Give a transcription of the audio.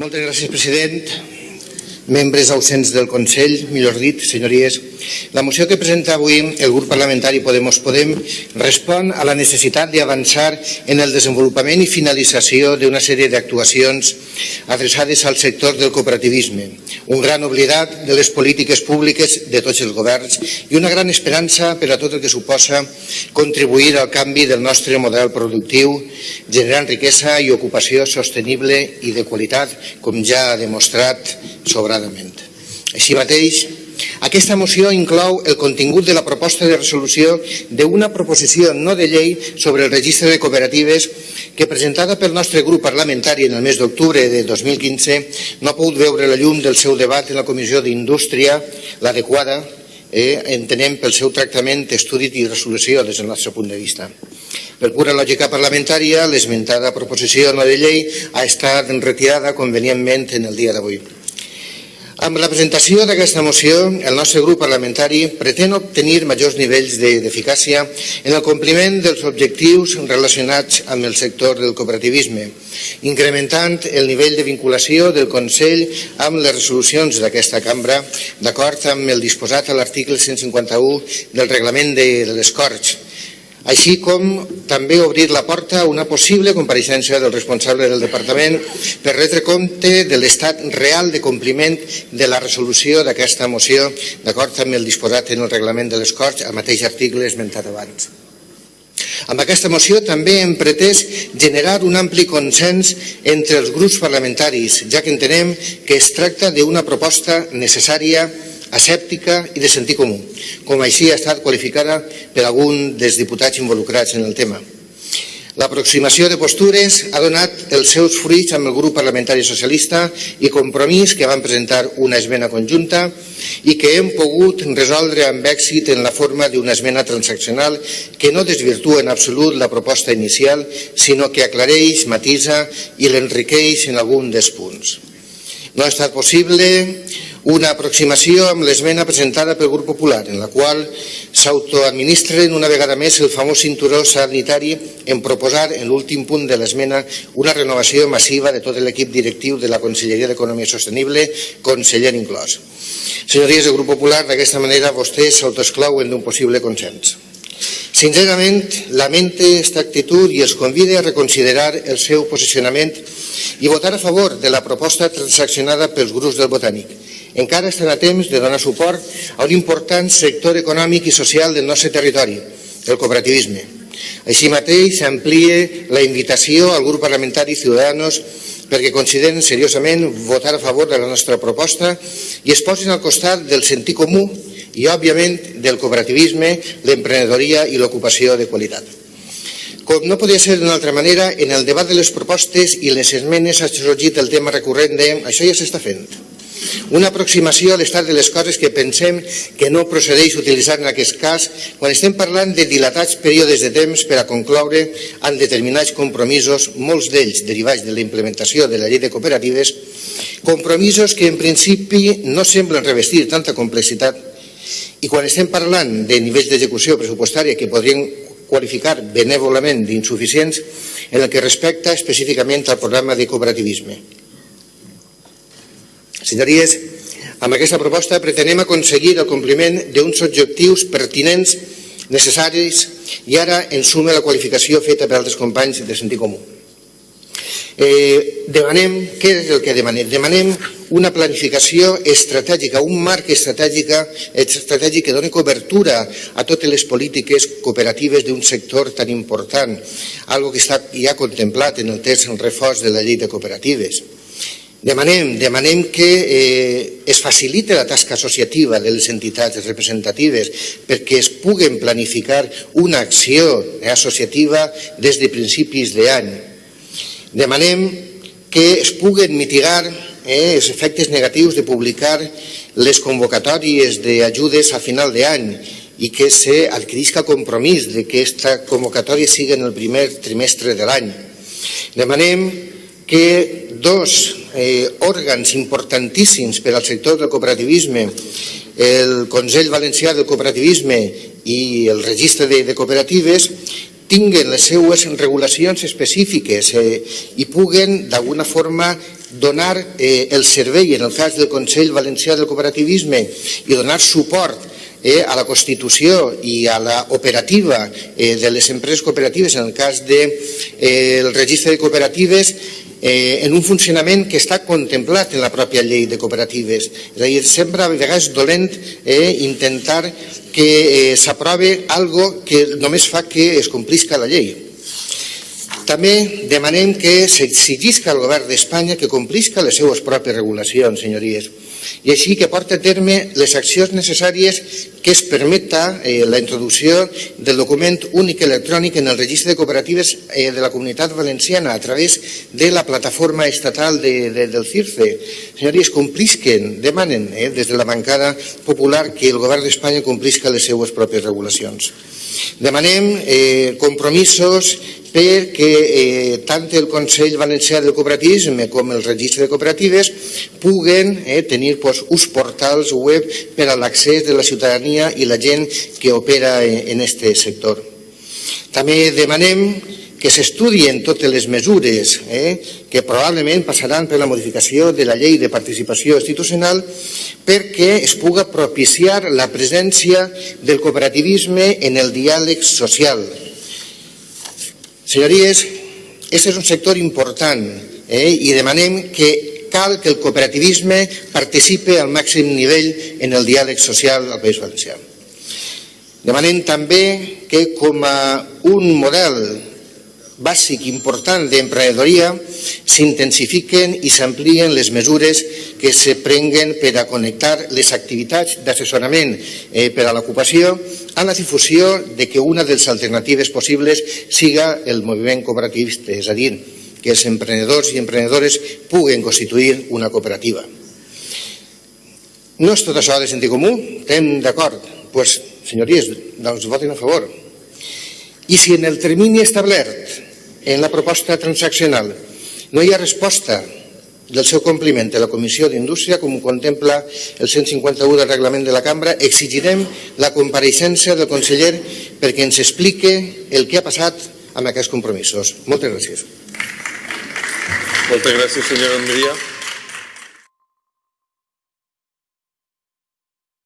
Moltes gràcies, president. Membres ausents del Consell, millor dit, senyories, la moció que presenta avui el grup parlamentari Podemos Podem respon a la necessitat d'avançar en el desenvolupament i finalització d'una sèrie d'actuacions adreçades al sector del cooperativisme, un gran oblidat de les polítiques públiques de tots els governs i una gran esperança per a tot el que suposa contribuir al canvi del nostre model productiu, generant riquesa i ocupació sostenible i de qualitat, com ja ha demostrat sobradament. Així mateix, aquesta moció inclou el contingut de la proposta de resolució d'una proposició no de llei sobre el registre de cooperatives que presentada pel nostre grup parlamentari en el mes d'octubre de 2015 no ha pogut veure la llum del seu debat en la Comissió d'Indústria, l'adequada, eh, entenem pel seu tractament, estudi i resolució des del nostre punt de vista. Per pura lògica parlamentària, l'esmentada proposició no de llei ha estat retirada convenientment en el dia d'avui. Amb la presentació d'aquesta moció, el nostre grup parlamentari pretén obtenir majors nivells d'eficàcia en el compliment dels objectius relacionats amb el sector del cooperativisme, incrementant el nivell de vinculació del Consell amb les resolucions d'aquesta cambra, d'acord amb el disposat a l'article 151 del reglament de, les Corts, així com també obrir la porta a una possible compareixença del responsable del departament per retre compte de l'estat real de compliment de la resolució d'aquesta moció d'acord amb el disposat en el reglament de les Corts, al mateix article esmentat abans. Amb aquesta moció també hem pretès generar un ampli consens entre els grups parlamentaris, ja que entenem que es tracta d'una proposta necessària asèptica i de sentit comú, com així ha estat qualificada per algun dels diputats involucrats en el tema. L'aproximació de postures ha donat els seus fruits amb el grup parlamentari socialista i compromís que van presentar una esmena conjunta i que hem pogut resoldre amb èxit en la forma d'una esmena transaccional que no desvirtua en absolut la proposta inicial, sinó que aclareix, matisa i l'enriqueix en algun dels punts. No ha estat possible una aproximació amb l'esmena presentada pel grup popular, en la qual s'autoadministren una vegada més el famós cinturó sanitari en proposar en l'últim punt de l'esmena una renovació massiva de tot l'equip directiu de la Conselleria d'Economia Sostenible, conseller inclòs. Senyories del grup popular, d'aquesta manera vostès s'autoesclauen d'un possible consens. Sincerament, lamente aquesta actitud i els convide a reconsiderar el seu posicionament i votar a favor de la proposta transaccionada pels grups del Botànic, encara estan a temps de donar suport a un important sector econòmic i social del nostre territori, el cooperativisme. Així mateix s'amplia la invitació al grup parlamentari Ciudadanos perquè consideren seriosament votar a favor de la nostra proposta i es posin al costat del sentit comú i, òbviament, del cooperativisme, l'emprenedoria i l'ocupació de qualitat. Com no podia ser d'una altra manera, en el debat de les propostes i les esmenes ha sorgit el tema recurrent de això ja s'està fent. Una aproximació a l'estat de les coses que pensem que no procedeix utilitzar en aquest cas quan estem parlant de dilatats períodes de temps per a concloure en determinats compromisos, molts d'ells derivats de la implementació de la llei de cooperatives, compromisos que en principi no semblen revestir tanta complexitat i quan estem parlant de nivells d'execució pressupostària que podrien qualificar benèvolament d'insuficients en el que respecta específicament al programa de cooperativisme. Senyories, amb aquesta proposta pretenem aconseguir el compliment d'uns objectius pertinents, necessaris, i ara en suma la qualificació feta per altres companys de sentit comú. Eh, demanem, què és el que demanem? Demanem una planificació estratègica, un marc estratègica, estratègic que doni cobertura a totes les polítiques cooperatives d'un sector tan important, algo que està ja contemplat en el text en reforç de la llei de cooperatives. Demanem, demanem que eh, es facilite la tasca associativa de les entitats representatives perquè es puguen planificar una acció associativa des de principis d'any. Demanem que es puguen mitigar eh, els efectes negatius de publicar les convocatòries d'ajudes a final d'any i que s'adquirisca compromís de que aquesta convocatòria sigui en el primer trimestre de l'any. Demanem que dos eh, òrgans importantíssims per al sector del cooperativisme, el Consell Valencià del Cooperativisme i el Registre de, de Cooperatives, tinguen les seues regulacions específiques eh, i puguen d'alguna forma donar eh, el servei, en el cas del Consell Valencià del Cooperativisme, i donar suport eh, a la constitució i a la operativa eh, de les empreses cooperatives, en el cas del de, eh, registre de cooperatives, eh, en un funcionament que està contemplat en la pròpia llei de cooperatives. És a dir, sempre a vegades dolent eh, intentar que eh, s'aprove algo que només fa que es complisca la llei. També demanem que s'exigisca al govern d'Espanya que complisca les seues pròpies regulacions, senyories, i així que porta a terme les accions necessàries que es permeta eh, la introducció del document únic electrònic en el registre de cooperatives eh, de la Comunitat Valenciana a través de la plataforma estatal de, de, del CIRCE. Senyories, complisquen, demanen eh, des de la bancada popular que el govern d'Espanya complisca les seues pròpies regulacions. Demanem eh, compromisos perquè eh, tant el Consell Valencià del Cooperativisme com el Registre de Cooperatives puguen eh, tenir pues, uns portals web per a l'accés de la ciutadania i la gent que opera en aquest sector. També demanem que s'estudien totes les mesures eh, que probablement passaran per la modificació de la llei de participació institucional perquè es puga propiciar la presència del cooperativisme en el diàleg social, Senyories, aquest és un sector important eh, i demanem que cal que el cooperativisme participe al màxim nivell en el diàleg social al País Valencià. Demanem també que com a un model bàsic important d'emprenedoria s'intensifiquen i s'amplien les mesures que se prenguen per a connectar les activitats d'assessorament eh, per a l'ocupació a la difusió de que una de les alternatives possibles siga el moviment cooperativista, és a dir, que els emprenedors i emprenedores puguen constituir una cooperativa. No és tot això de sentit comú? Estem d'acord? Doncs, pues, senyories, doncs votin a favor. I si en el termini establert en la proposta transaccional no hi ha resposta del seu compliment a la Comissió d'Indústria, com contempla el 151 del reglament de la cambra, exigirem la compareixença del conseller perquè ens explique el que ha passat amb aquests compromisos. Moltes gràcies. Moltes gràcies, senyora Andria.